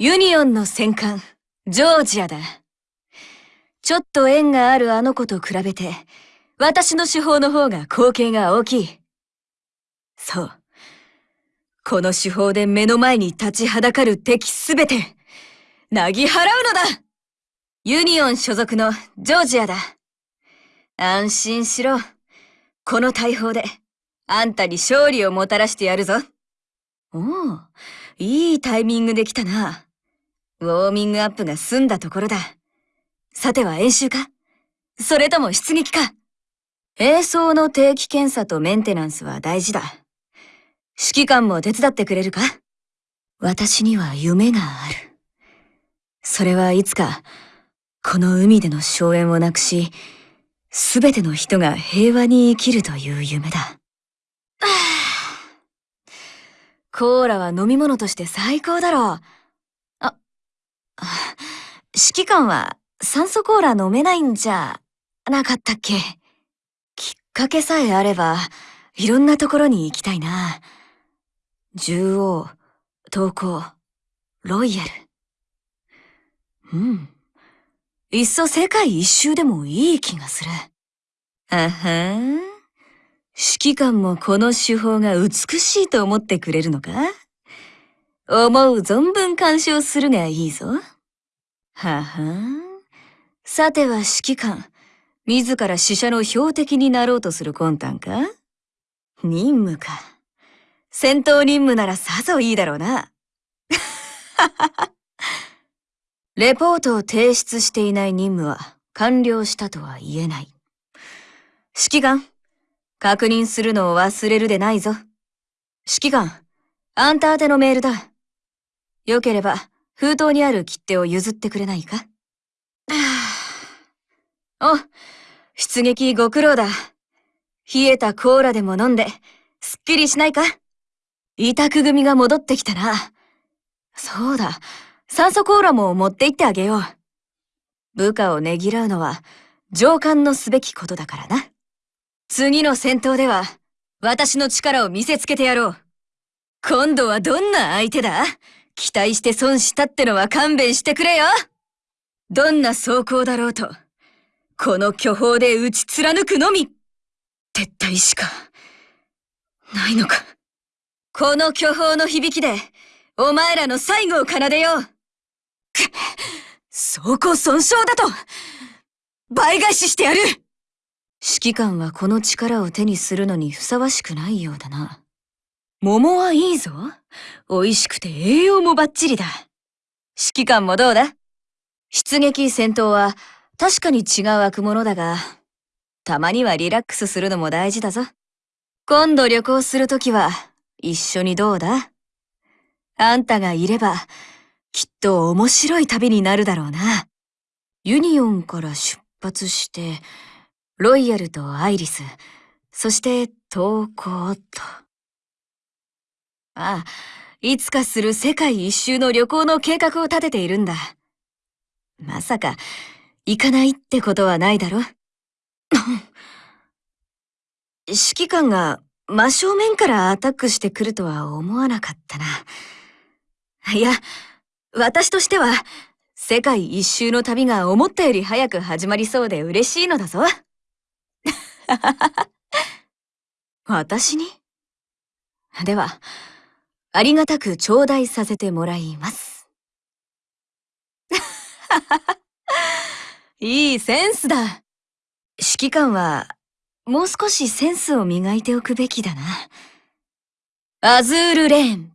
ユニオンの戦艦、ジョージアだ。ちょっと縁があるあの子と比べて、私の手法の方が貢献が大きい。そう。この手法で目の前に立ちはだかる敵すべて、なぎ払うのだユニオン所属のジョージアだ。安心しろ。この大砲で、あんたに勝利をもたらしてやるぞ。おお、いいタイミングで来たな。ウォーミングアップが済んだところだ。さては演習か？それとも出撃か？映像の定期検査とメンテナンスは大事だ。指揮官も手伝ってくれるか？私には夢がある。それはいつか、この海での荘園をなくし、すべての人が平和に生きるという夢だ。コーラは飲み物として最高だろう。あ、指揮官は酸素コーラ飲めないんじゃなかったっけ？きっかけさえあれば、いろんなところに行きたいな。獣王、投稿、ロイヤル。うん。いっそ世界一周でもいい気がする。あはん。指揮官もこの手法が美しいと思ってくれるのか？思う存分干渉するがいいぞ。ははん。さては指揮官、自ら死者の標的になろうとする魂胆か？任務か。戦闘任務ならさぞいいだろうな。レポートを提出していない任務は完了したとは言えない。指揮官、確認するのを忘れるでないぞ。指揮官、あんた宛てのメールだ。よければ、封筒にある切手を譲ってくれないか？お、出撃ご苦労だ。冷えたコーラでも飲んで、すっきりしないか？委託組が戻ってきたな。そうだ、酸素コーラも持って行ってあげよう。部下をねぎらうのは、上官のすべきことだからな。次の戦闘では、私の力を見せつけてやろう。今度はどんな相手だ？期待して損したってのは勘弁してくれよどんな走行だろうと、この巨峰で打ち貫くのみ撤退しか、ないのか。この巨峰の響きで、お前らの最後を奏でようく走行損傷だと倍返ししてやる指揮官はこの力を手にするのにふさわしくないようだな。桃はいいぞ。美味しくて栄養もバッチリだ。指揮官もどうだ？出撃戦闘は確かに違う悪者だが、たまにはリラックスするのも大事だぞ。今度旅行するときは、一緒にどうだ？あんたがいれば、きっと面白い旅になるだろうな。ユニオンから出発して、ロイヤルとアイリス、そして投稿と。ああ、いつかする世界一周の旅行の計画を立てているんだ。まさか、行かないってことはないだろ？指揮官が真正面からアタックしてくるとは思わなかったな。いや、私としては、世界一周の旅が思ったより早く始まりそうで嬉しいのだぞ。私に？では、ありがたく頂戴させてもらいます。いいセンスだ。指揮官は、もう少しセンスを磨いておくべきだな。アズールレーン